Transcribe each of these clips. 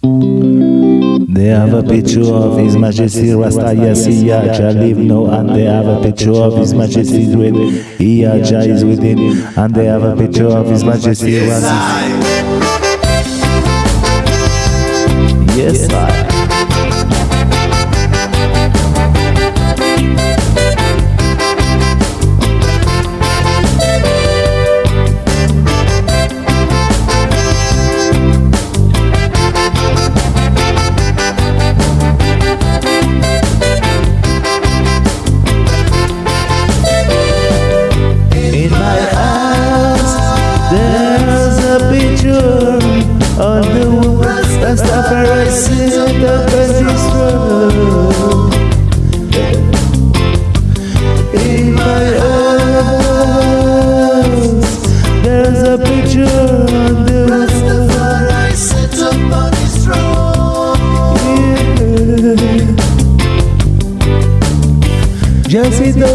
They have a picture of His Majesty Rasta Yasiya Jah live now, and they have a picture of His Majesty with Iya Jah is within, and they have a picture of His Majesty Rasta. Yes, I. there's a picture on the wall. Rastafari sit up and destroy. In my house, there's a picture on the wall. Rastafari sit up on his throne. Yeah. Just and the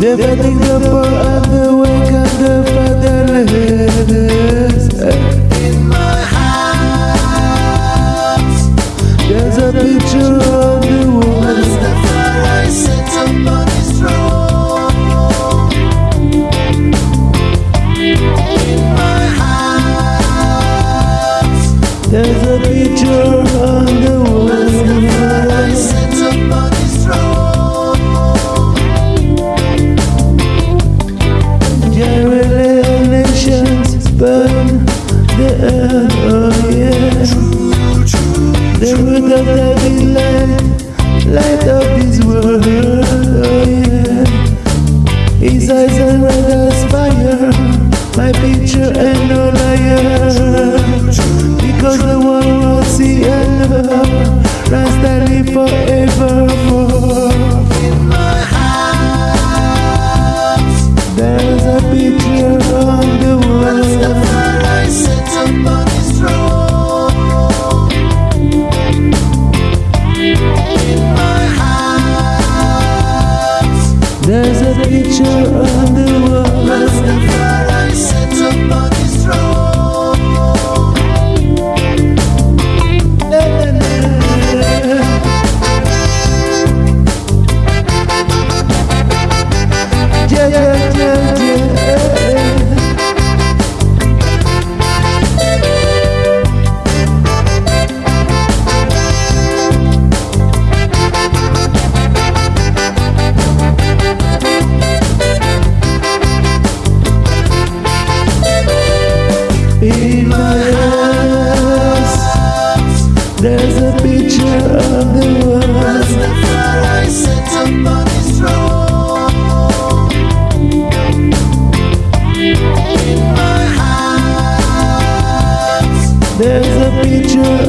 The poor and the weak and the fatherless. In my house, There's a picture earth, oh yeah. The root of the light, light of this world, oh yeah. His eyes are red as fire, my picture and no liar. Because the one will see and love, Rasta live forevermore. In my nature of the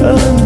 love.